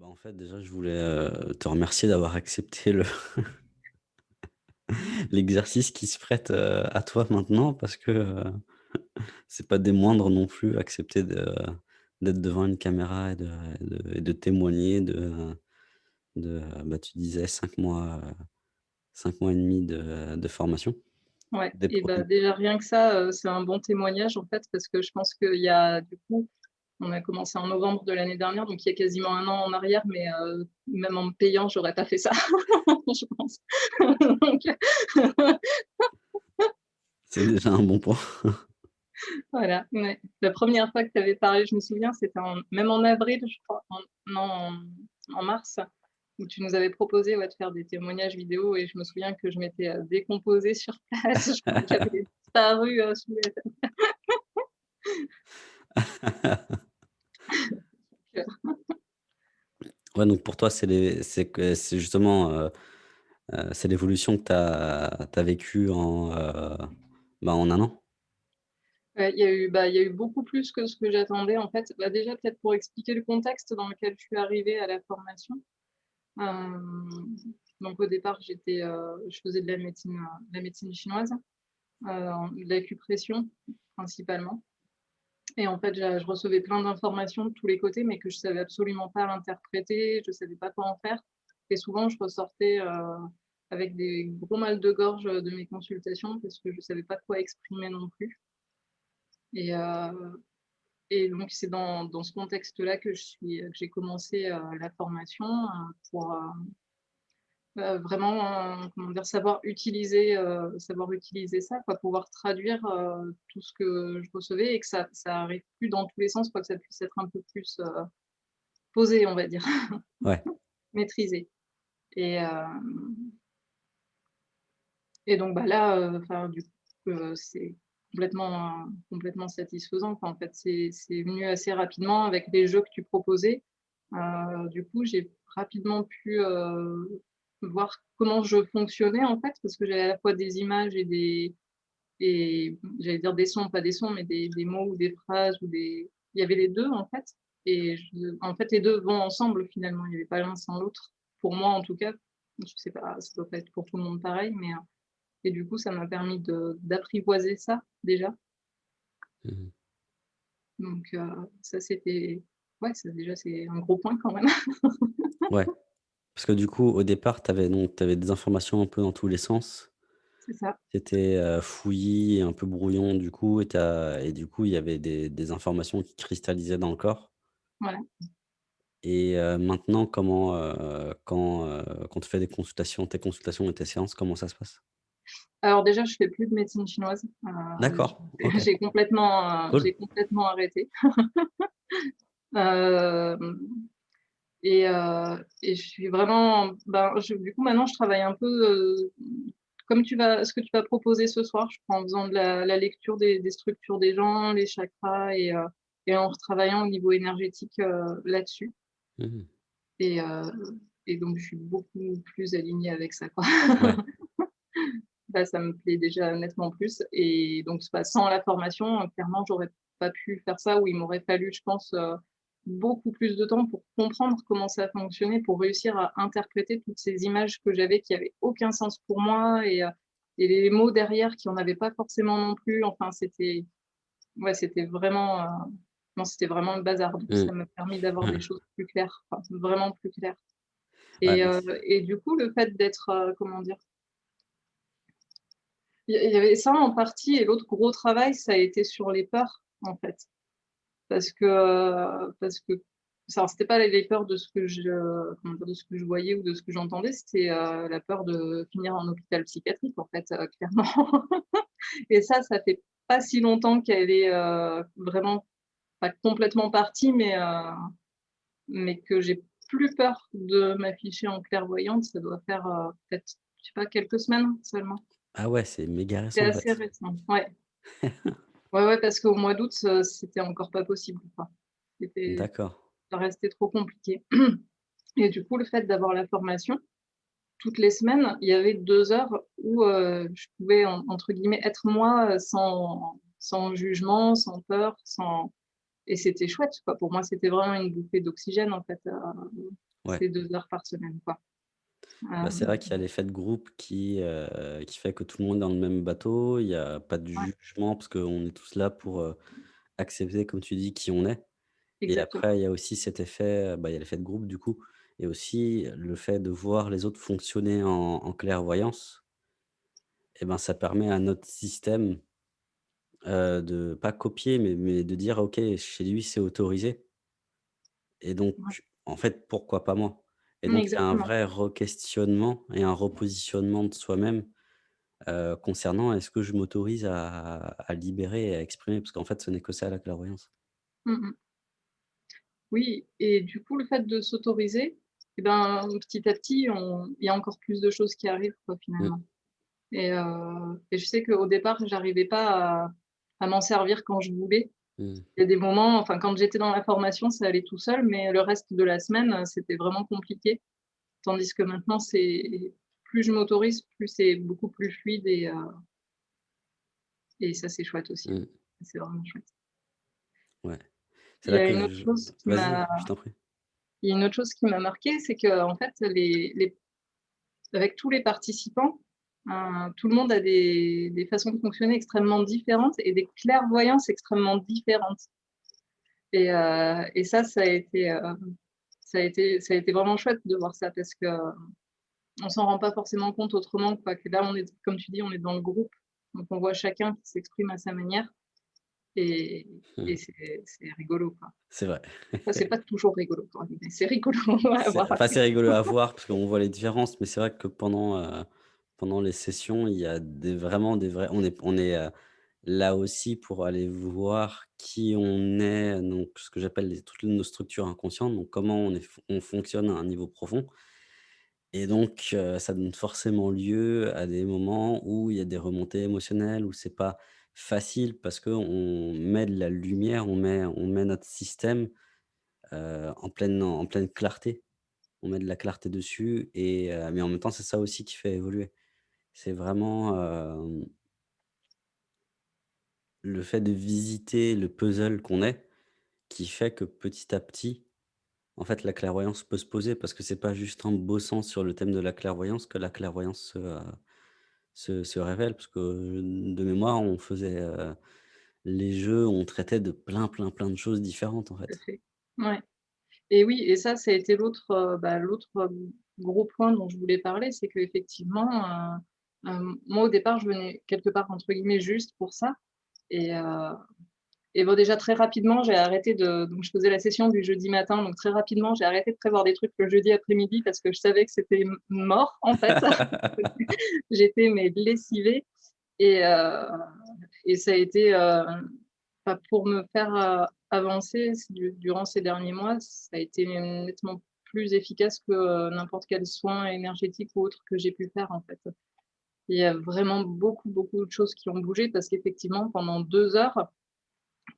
Bah, en fait, déjà, je voulais, heu, te remercier d'avoir accepté le l'exercice qui se prête, heu, à toi maintenant parce que, heu, c'est pas des moindres non plus, accepter de d'être devant une caméra et de et de et de témoigner de de, bah, tu disais 5 mois, heu, 5 mois et demi de de formation. Ouais Des et pro bah, déjà rien que ça, heu, c'est un bon témoignage en fait parce que je pense qu'il y a du coup, on a commencé en novembre de l'année dernière, donc il y a quasiment 1 an en arrière, mais heu, même en me payant, j'aurais pas fait ça, je pense. Donc C'est déjà un bon point. Voilà, ouais. La 1re fois que tu avais parlé, je me souviens, c'était même en avril, je crois, en non, en en mars, où tu nous avais proposé, ouais, de faire des témoignages vidéo et je me souviens que je m'étais, heu, décomposée sur place, je crois que j'avais disparu, heu, sous Ouais, donc pour toi, c'est justement, heu, c'est l'évolution que tu as vécue en, heu, bah, en 1 an? Ouais, il y a eu, bah, il y a eu beaucoup plus que ce que j'attendais en fait. Bah, déjà peut-être pour expliquer le contexte dans lequel je suis arrivée à la formation. Hem, donc au départ, je faisais de la médecine, de la médecine chinoise, de l'acupression principalement et en fait, je recevais plein d'informations de tous les côtés, mais que je savais absolument pas interpréter, je savais pas quoi en faire. Et souvent je ressortais, heu, avec des gros mal de gorge, heu, de mes consultations parce que je savais pas quoi exprimer non plus. Et et donc c'est dans ce contexte-là que j'ai commencé, la formation, pour, vraiment, comment dire? Savoir utiliser, heu, savoir utiliser ça quoi, pouvoir traduire, heu, tout ce que je recevais et que ça ça arrive plus dans tous les sens quoi, que ça puisse être un peu plus, heu, posé, on va dire, Ouais. maîtrisé et et donc bah, là, du coup, c'est complètement complètement satisfaisant quoi, en fait. C'est c'est venu assez rapidement avec les jeux que tu proposais. Du coup, j'ai rapidement pu, voir comment je fonctionnais en fait, parce que j'avais à la fois des images et des et j'allais dire des sons, pas des sons, mais des des mots ou des phrases ou des il y avait les 2 en fait et je en fait, les 2 vont ensemble finalement, il y avait pas l'un sans l'autre. Pour moi en tout cas, je sais pas, ça doit pas être pour tout le monde pareil, mais heu et du coup, ça m'a permis d'apprivoiser ça déjà. Mmh mh. Donc heu, ça c'était ouais, ça déjà c'est un gros point quand même. Ouais, parce que du coup, au départ, tu avais donc tu avais des informations un peu dans tous les sens. C'est ça. C'était, heu, fouillis, un peu brouillon du coup et tu as et du coup, il y avait des des informations qui cristallisaient dans le corps. Voilà. Et heu, maintenant comment, heu, quand, heu, quand tu fais des consultations, tes consultations et tes séances, comment ça se passe? Alors déjà, je fais plus de médecine chinoise, heu, D'accord, OK. j'ai complètement, heu, Cool. j'ai complètement arrêté. Hem et heu et je suis vraiment ben, je du coup, maintenant je travaille un peu, heu, comme tu vas ce que tu vas proposer ce soir, je crois, en faisant de la la lecture des des structures des gens, les chakras et et en retravaillant au niveau énergétique, là-dessus. Mmh mh. Et donc je suis beaucoup plus alignée avec ça, quoi. Ouais. Là, ça me plaît déjà nettement plus et donc pas sans la formation, clairement, j'aurais pas pu faire ça ou il m'aurait fallu, je pense, beaucoup plus de temps pour comprendre comment ça fonctionnait, pour réussir à interpréter toutes ces images que j'avais qui avaient aucun sens pour moi et et les mots derrière qui en avaient pas forcément non plus. Enfin, c'était ouais, c'était vraiment, c'était vraiment le bazar. Donc Mmh. ça m'a permis d'avoir des choses plus claires, enfin, vraiment plus claires Ouais, et du coup, le fait d'être, comment dire? Il y avait ça en partie et l'autre gros travail, ça a été sur les peurs, en fait. Parce que, heu, parce que ça c'était pas les peurs de ce que je dire? De ce que je voyais ou de ce que j'entendais, c'était, heu, la peur de finir en hôpital psychiatrique, en fait, clairement et ça, ça fait pas si longtemps qu'elle est, vraiment pas complètement partie, mais mais que j'ai plus peur de m'afficher en clairvoyante, ça doit faire, peut-être, je sais pas, quelques semaines seulement. Ah ouais, c'est méga C'est récent, en assez récent, ouais. Ouais, ouais, parce qu'au mois d'août, c'était encore pas possible, D'accord. ça restait trop compliqué et du coup, le fait d'avoir la formation, toutes les semaines, il y avait 2 heures où, heu, je pouvais en entre guillemets «être moi», heu, sans sans jugement, sans peur, sans et c'était chouette, quoi. Pour moi, c'était vraiment une bouffée d'oxygène, en fait, Ouais. ces 2 heures par semaine, quoi. Bah, c'est vrai qu'il y a l'effet de groupe qui, heu, qui fait que tout le monde est dans le même bateau. Il y a pas de ouais, jugement parce qu'on est tous là pour, accepter, comme tu dis, qui on est et exactement. après il y a aussi cet effet, bah, il y a l'effet de groupe du coup et aussi le fait de voir les autres fonctionner en en clairvoyance et ben, ça permet à notre système, heu, de pas copier mais mais de dire: «OK, chez lui, c'est autorisé et Ouais, donc en fait, pourquoi pas moi?» Et mmh, donc il y a un exactement. vrai requestionnement et un repositionnement de soi-même concernant est-ce que je m'autorise à à libérer et à exprimer? Parce qu'en fait, ce n'est que ça la clairvoyance. Mmh mh. Oui et du coup, le fait de s'autoriser et ben, petit à petit, on il y a encore plus de choses qui arrivent, quoi, Mmh, finalement et je sais qu'au départ, j'arrivais pas à à m'en servir quand je voulais. Mmh, Il y a des moments, enfin, quand j'étais dans la formation, ça allait tout seul, mais le reste de la semaine, c'était vraiment compliqué. Tandis que maintenant, c'est plus je m'autorise, plus c'est beaucoup plus fluide et heu et ça, c'est chouette aussi. mmh, C'est vraiment chouette. ouais. Il y a que une autre je chose qui m'a il y a une autre chose qui m'a marquée, c'est qu'en fait, les les avec tous les participants, tout le monde a des des façons de fonctionner extrêmement différentes et des clairvoyances extrêmement différentes. Et et ça, ça a été, heu, ça a été ça a été vraiment chouette de voir ça parce qu'on s'en rend pas forcément compte autrement, quoi, que là, on est comme tu dis, on est dans le groupe, donc on voit chacun qui s'exprime à sa manière. Et et Mmh, c'est rigolo, c'est vrai. Enfin, c'est pas toujours rigolo, c'est rigolo à voir. enfin, c'est rigolo à voir parce qu'on voit les différences, mais c'est vrai que pendant, pendant les sessions, il y a vraiment des vrais on est on est, heu, là aussi pour aller voir qui on est, donc ce que j'appelle toutes nos structures inconscientes, donc comment on est on fonctionne à un niveau profond Et donc, heu, ça donne forcément lieu à des moments où il y a des remontées émotionnelles, où c'est pas facile parce qu'on met de la lumière, on met on met notre système, heu, en pleine en pleine clarté. On met de la clarté dessus et mais en même temps, c'est ça aussi qui fait évoluer. C'est vraiment, le fait de visiter le puzzle qu'on est, qui fait que petit à petit, en fait, la clairvoyance peut se poser parce que c'est pas juste en bossant sur le thème de la clairvoyance que la clairvoyance se, se se révèle. Parce que, de mémoire, on faisait, les jeux, on traitait de plein, plein, plein de choses différentes, en fait. Ouais. Et oui et ça, ça a été l'autre, bah, gros point dont je voulais parler, c'est qu'effectivement, moi, au départ, je venais quelque part, entre guillemets, «juste» pour ça et heu et bon, déjà, très rapidement, j'ai arrêté de donc je faisais la session du jeudi matin, donc très rapidement, j'ai arrêté de prévoir des trucs le jeudi après-midi parce que je savais que c'était mort, en fait. J'étais mais lessivée et heu et ça a été, heu, bah, pour me faire, avancer du durant ces derniers mois, ça a été nettement plus efficace que, n'importe quel soin énergétique ou autre que j'ai pu faire, en fait. Il y a vraiment beaucoup, beaucoup de choses qui ont bougé parce qu'effectivement, pendant 2 heures,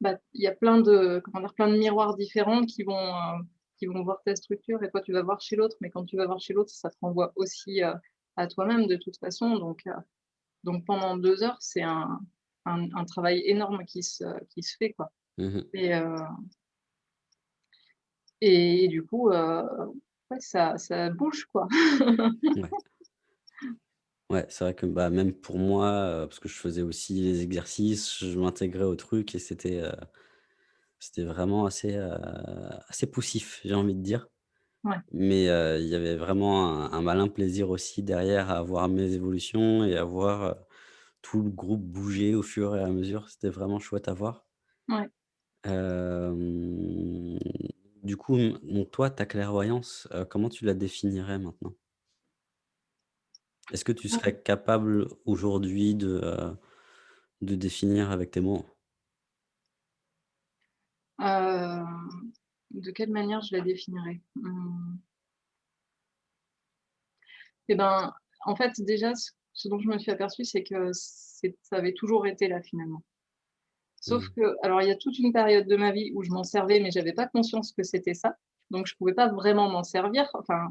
bah, il y a plein de comment dire? Plein de miroirs différents qui vont, heu, qui vont voir ta structure et toi, tu vas voir chez l'autre, mais quand tu vas voir chez l'autre, ça te renvoie aussi, heu, à toi-même de toute façon, donc heu donc pendant 2 heures, c'est un un un travail énorme qui se qui se fait, quoi Mmh mh. et et du coup, ouais, ça ça bouge, quoi. Ouais. Ouais, c'est vrai que, bah, même pour moi, heu, parce que je faisais aussi les exercices, je m'intégrais au truc et c'était, heu, c'était vraiment assez, heu, assez poussif, j'ai envie de dire. Ouais, Mais, heu, il y avait vraiment un un malin plaisir aussi derrière à voir mes évolutions et à voir, heu, tout le groupe bouger au fur et à mesure. C'était vraiment chouette à voir. ouais. Hem, du coup, mmh, donc toi, ta clairvoyance, heu, comment tu la définirais maintenant? Est-ce que tu serais capable aujourd'hui de, heu, de définir avec tes mots? Hem, de quelle manière je la définirais? Mmh, et ben, en fait, déjà, ce ce dont je me suis aperçue, c'est que c'est ça avait toujours été là, finalement. Sauf Mmh. que alors il y a toute une période de ma vie où je m'en servais, mais j'avais pas conscience que c'était ça, donc je pouvais pas vraiment m'en servir. Enfin,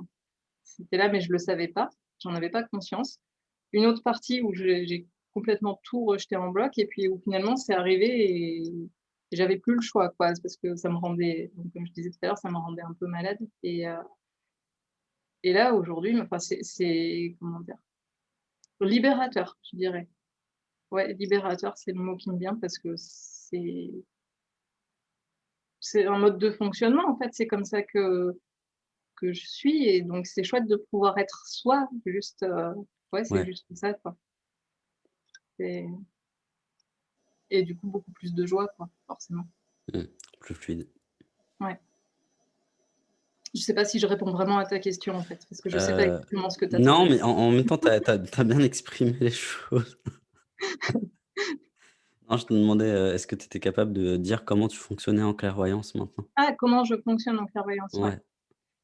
c'était là, mais je le savais pas, j'en avais pas conscience. Une autre partie où j'ai complètement tout rejeté en bloc et puis où finalement c'est arrivé j'avais plus le choix, quoi, parce que ça me rendait donc comme je disais tout à l'heure, ça me rendait un peu malade et heu et là, aujourd'hui, enfin, c'est c'est comment dire? Libérateur, je dirais. Ouais, libérateur, c'est le mot qui me vient parce que c'est c'est un mode de fonctionnement, en fait, c'est comme ça que que je suis et donc c'est chouette de pouvoir être soi, juste, heu, ouais, c'est Ouais. juste ça, quoi. Et du coup, beaucoup plus de joie, quoi, forcément. Mmh, plus fluide. Ouais. Je sais pas si je réponds vraiment à ta question, en fait, parce que je sais pas Heu, exactement ce que tu non, attendais. mais en en même temps, tu as as as bien exprimé les choses. Non, je te demandais, heu, est-ce que tu étais capable de dire comment tu fonctionnais en clairvoyance maintenant? Ah, comment je fonctionne en clairvoyance? Ouais. Ouais,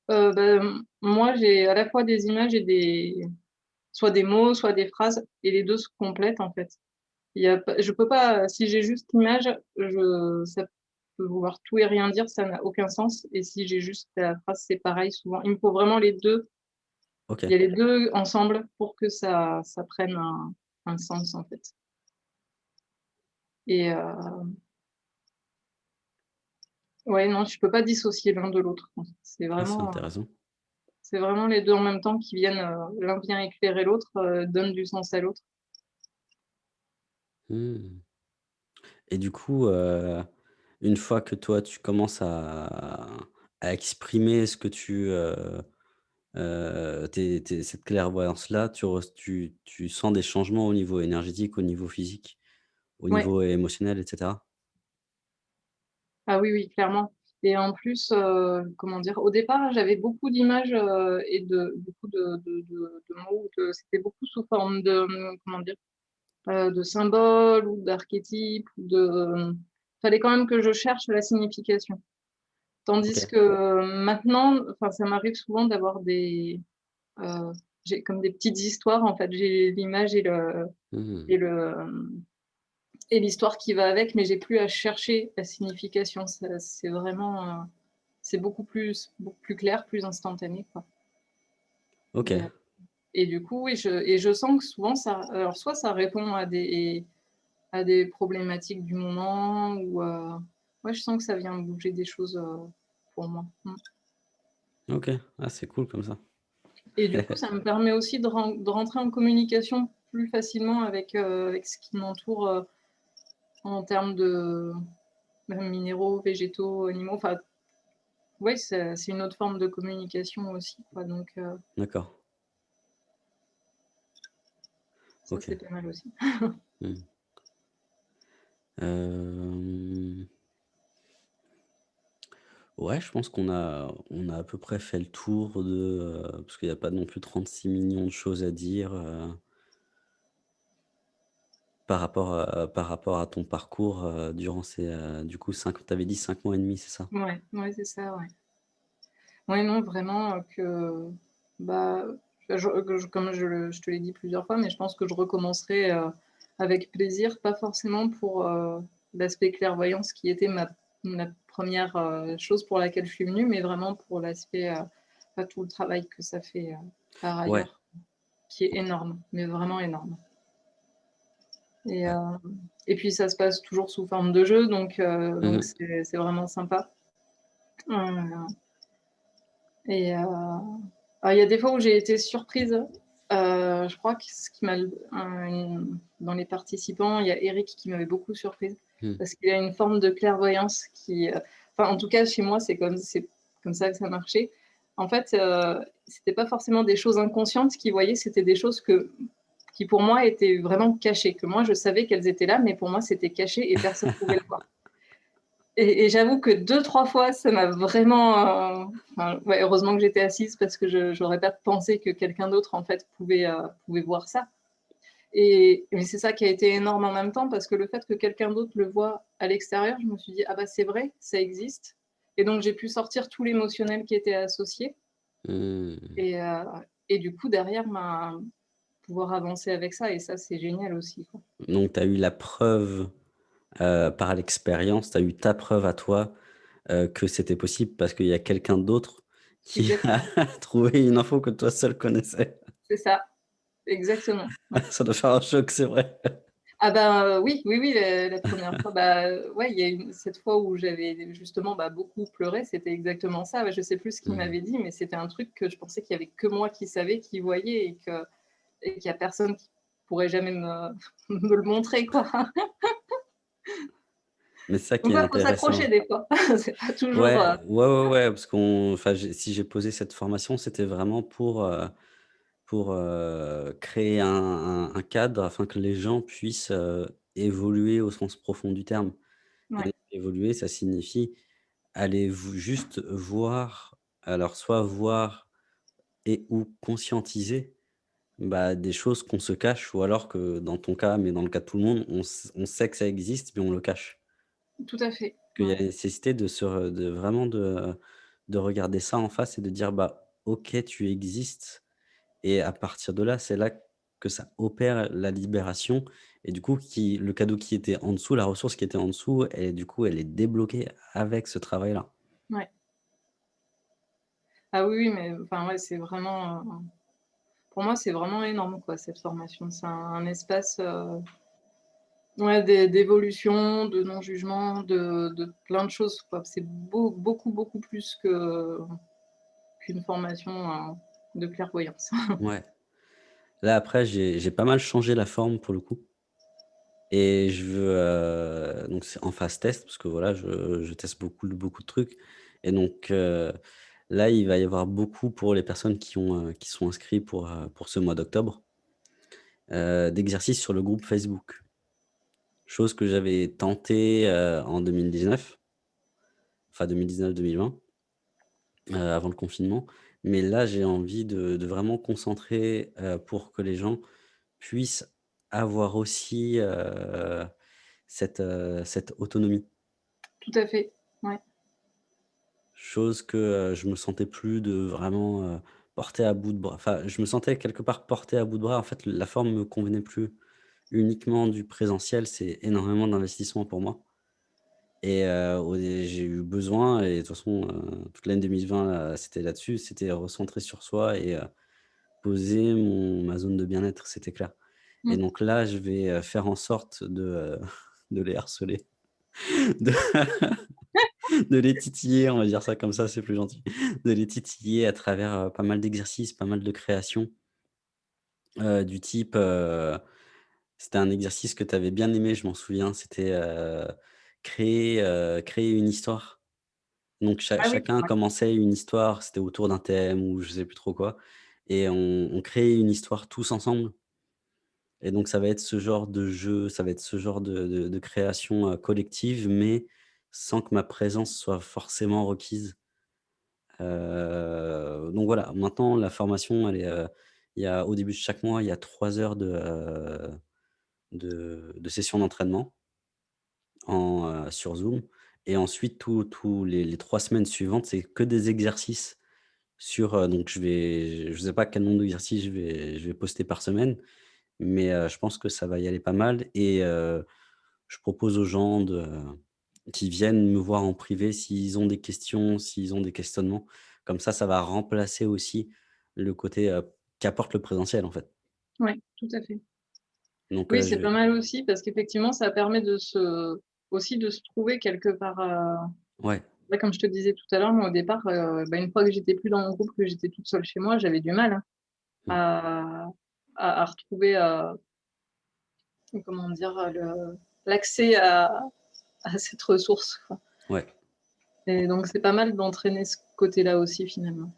Bah, m moi, j'ai à la fois des images et des soit des mots, soit des phrases et les 2 se complètent, en fait. Il y a je peux pas, si j'ai juste l'image, je ça peut vouloir tout et rien dire, ça n'a aucun sens et si j'ai juste la phrase, c'est pareil souvent. Il me faut vraiment les 2. il y a les 2 ensemble pour que ça ça prenne un un sens, en fait et heu, ouais, non, je peux pas dissocier l'un de l'autre. C'est ah, vraiment, intéressant. c'est vraiment les 2 en même temps qui viennent, heu, l'un vient éclairer l'autre, heu, donne du sens à l'autre. Mmh et du coup, une fois que toi, tu commences à à exprimer ce que tu, tes cette clairvoyance-là, tu tu tu sens des changements au niveau énergétique, au niveau physique, au Ouais. niveau émotionnel et cetera? Ah oui, oui, clairement et en plus, heu, comment dire? Au départ, j'avais beaucoup d'images, heu et de beaucoup de de de de mots, c'était beaucoup sous forme de, comment dire? Heu, de symboles ou d'archétypes de, hem, fallait quand même que je cherche la signification. Tandis que euh, maintenant, ça m'arrive souvent d'avoir des, comme des petites histoires, en fait. J'ai l'image et le Mmh. et le, et l'histoire qui va avec, mais j'ai plus à chercher la signification. C'est vraiment, heu C'est beaucoup plus beaucoup plus clair, plus instantané, quoi OK. heu et du coup, oui, je et je sens que souvent ça alors soit ça répond à des à des problématiques du moment ou heu, ouais, je sens que ça vient bouger des choses, heu, pour moi. Mmh OK. Ah, c'est cool comme ça. et du coup, ça me permet aussi de ren de rentrer en communication plus facilement avec, avec ce qui m'entoure, en termes de minéraux, végétaux, animaux, enfin, ouais, c'est une autre forme de communication aussi, quoi donc heu, D'accord. c'est pas mal aussi. Mmh. Hem, ouais, je pense qu'on a on a à peu près fait le tour de, heu, parce qu'il y a pas non plus trente-six millions de choses à dire, par rapport à par rapport à ton parcours, heu, durant ces, heu, du coup 5 tu avais dit 5 mois et demi, c'est ça? Ouais, ouais, c'est ça, ouais. Ouais, non, vraiment, heu, que, bah, je que je comme je le je te l'ai dit plusieurs fois, mais je pense que je recommencerai, heu, avec plaisir, pas forcément pour, heu, l'aspect clairvoyance qui était ma ma 1 heu, chose pour laquelle je suis venue, mais vraiment pour l'aspect, heu, bah, tout le travail que ça fait, heu, par Ouais, ailleurs, qui est énorme, mais vraiment énorme et hem et puis ça se passe toujours sous forme de jeu donc heu, Mmh donc mh. c'est vraiment sympa. Heu Et il y a des fois où j'ai été surprise, je crois que ce qui m'a dans les participants, il y a Eric qui m'avait beaucoup surprise Mmh. parce qu'il a une forme de clairvoyance qui, enfin en tout cas chez moi, c'est comme c'est comme ça que ça marchait. En fait, heu, c'était pas forcément des choses inconscientes qu'il voyait, c'était des choses que qui pour moi étaient vraiment cachées, que moi je savais qu'elles étaient là, mais pour moi c'était caché et personne pouvait le voir. Et et j'avoue que deux trois fois, ça m'a vraiment, enfin, ouais, heureusement que j'étais assise parce que je j'aurais pas pensé que quelqu'un d'autre, en fait, pouvait, heu, pouvait voir ça. Et mais c'est ça qui a été énorme en même temps parce que le fait que quelqu'un d'autre le voit à l'extérieur, je me suis dit: «Ah bah, c'est vrai, ça existe» et donc j'ai pu sortir tout l'émotionnel qui était associé Mmh. et heu et du coup derrière, ben, pouvoir avancer avec ça et ça, c'est génial aussi, quoi. Donc tu as eu la preuve, heu, par l'expérience, tu as eu ta preuve à toi, heu, que c'était possible parce qu'il y a quelqu'un d'autre qui a trouvé une info que toi seul connaissais. c'est ça, exactement. Ça doit faire un choc, c'est vrai. Ah ben, oui, oui, oui, la la 1re fois, bah, ouais, il y a une cette fois où j'avais justement, bah, beaucoup pleuré, c'était exactement ça. Je sais plus ce qu'il Mmh mh. m'avait dit, mais c'était un truc que je pensais qu'il y avait que moi qui savais, qui voyais et que et qu'il y a personne qui pourrait jamais me me le montrer, quoi. Mais ça qui Donc est ouais, faut intéressant. s'accrocher des fois. C'est pas toujours, Ouais, heu ouais, ouais, ouais, parce qu'on si j'ai posé cette formation, c'était vraiment pour, heu, pour, heu, créer un un un cadre afin que les gens puissent, heu, évoluer au sens profond du terme. Ouais. évoluer, ça signifie aller juste voir, alors soit voir et ou conscientiser, bah, des choses qu'on se cache ou alors que dans ton cas, mais dans le cas de tout le monde, on s on sait que ça existe, mais on le cache. Tout à fait, Qu'il y a ouais. nécessité de se re de vraiment de de regarder ça en face et de dire: «Bah, OK, tu existes» et à partir de là, c'est là que ça opère la libération et du coup qui le cadeau qui était en dessous, la ressource qui était en dessous et du coup, elle est débloquée avec ce travail-là. Ouais. Ah oui, oui, mais enfin, ouais, c'est vraiment, heu, pour moi, c'est vraiment énorme, quoi, cette formation. C'est un espace, heu ouais, d'é d'évolution, de non-jugement, de de plein de choses. C'est beau beaucoup, beaucoup plus qu'une formation, heu, de clairvoyance. Ouais. Là, après, j'ai pas mal changé la forme pour le coup et je veux, heu, donc c'est en phase test parce que voilà, je je teste beaucoup beaucoup de trucs et donc heu, là, il va y avoir beaucoup pour les personnes qui qui sont inscrits pour, heu, pour ce mois d'octobre heu, d'exercices sur le groupe Facebook. Chose que j'avais tenté, en 2019 enfin 2019-2020 heu, avant le confinement. Mais là, j'ai envie de vraiment concentrer, pour que les gens puissent avoir aussi, cette, cette autonomie. Tout à fait, ouais. Chose que, heu, je me sentais plus de vraiment, heu, porter à bout de bras. Enfin, je me sentais quelque part porté à bout de bras. En fait, la forme me convenait plus. Uniquement du présentiel, c'est énormément d'investissement pour moi et heu, au dé j'ai eu besoin et de toute façon, heu, toute l'année 2020, heu, c'était là-dessus, c'était recentrer sur soi et heu, poser mon ma zone de bien-être, c'était clair et Mmh. donc là, je vais, heu, faire en sorte de, heu, de les harceler, de de les titiller, on va dire ça comme ça, c'est plus gentil. De les titiller à travers, pas mal d'exercices, pas mal de créations du type, c'était un exercice que tu avais bien aimé, je m'en souviens, c'était, créer, créer une histoire. Donc cha Ah chacun commençait une histoire, c'était autour d'un thème ou je sais plus trop quoi et on on créait une histoire tous ensemble et donc ça va être ce genre de jeu, ça va être ce genre de de de création, collective, mais sans que ma présence soit forcément requise. Donc voilà, maintenant la formation, il y a au début de chaque mois, il y a 3 heures de, de sessions d'entraînement en, sur Zoom et ensuite tous les 3 semaines suivantes, c'est que des exercices sur, donc je vais je sais pas quel nombre d'exercices je vais je vais poster par semaine, mais je pense que ça va y aller pas mal et je propose aux gens de qui viennent me voir en privé s'ils ont des questions, s'ils ont des questionnements. Comme ça, ça va remplacer aussi le côté, qu'apporte le présentiel, en fait. Ouais, tout à fait. Donc Oui, je c'est pas mal aussi parce qu'effectivement, ça permet de se aussi de se trouver quelque part, ouais. ouais, comme je te disais tout à l'heure, moi, au départ, bah, une fois que j'étais plus dans mon groupe, que j'étais toute seule chez moi, j'avais du mal, hein, Mmh. à à à retrouver, comment dire? Le l'accès à à cette ressource, quoi Ouais. et donc c'est pas mal d'entraîner ce côté-là aussi, finalement.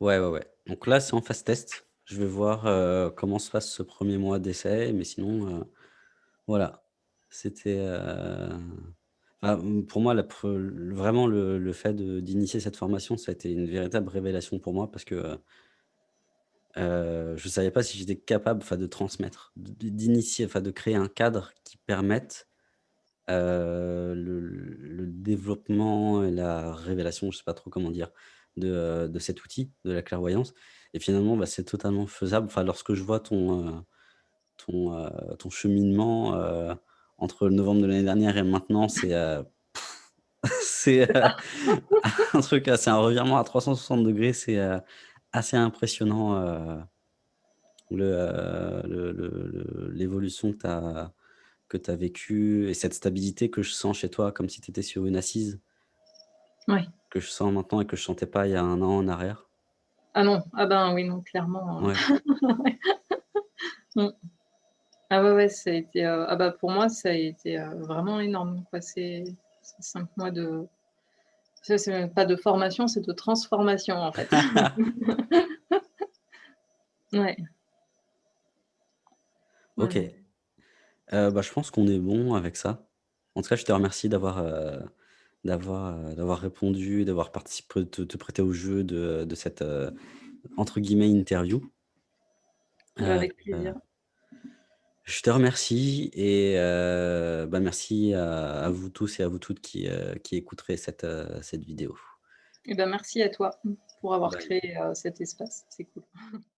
Ouais, ouais, ouais. Donc là, c'est en phase test. Je vais voir, heu, comment se passe ce 1er mois d'essai, mais sinon, heu, voilà. C'était, mmh, pour moi, la pre vraiment le le fait d'initier cette formation, ça a été une véritable révélation pour moi parce que, je savais pas si j'étais capable, de transmettre, d'initier, de créer un cadre qui permette, heu, le développement et la révélation, je sais pas trop comment dire, de, heu, de cet outil, de la clairvoyance et finalement, bah, c'est totalement faisable. Enfin, lorsque je vois ton, heu, ton, ton cheminement, entre novembre de l'année dernière et maintenant, c'est, c'est, C'est un truc, c'est un revirement à 360°, c'est, heu, assez impressionnant, le l'évolution que tu as que tu as vécue et cette stabilité que je sens chez toi comme si tu étais sur une assise Ouais. que je sens maintenant et que je sentais pas il y a 1 an en arrière? Ah non, ah ben, oui, non, clairement, Ouais. Mmh. Ah ouais, ouais, ça a été, heu, ah bah, pour moi, ça a été, heu, vraiment énorme, quoi, ces ces 5 mois de c'est même pas de formation, c'est de transformation, en fait. Ouais. Ouais, OK. Heu, bah, je pense qu'on est bon avec ça. En tout cas, je te remercie d'avoir, heu, d'avoir, heu, d'avoir répondu, d'avoir participé te te prêter au jeu de de cette, heu, entre guillemets «interview». Bah, Heu avec plaisir. je te remercie et heu, bah, merci à à vous tous et à vous toutes qui, heu, qui écouterez cette, heu, cette vidéo. Et bah, merci à toi, mmh, pour avoir Bye. créé, heu, cet espace, c'est cool.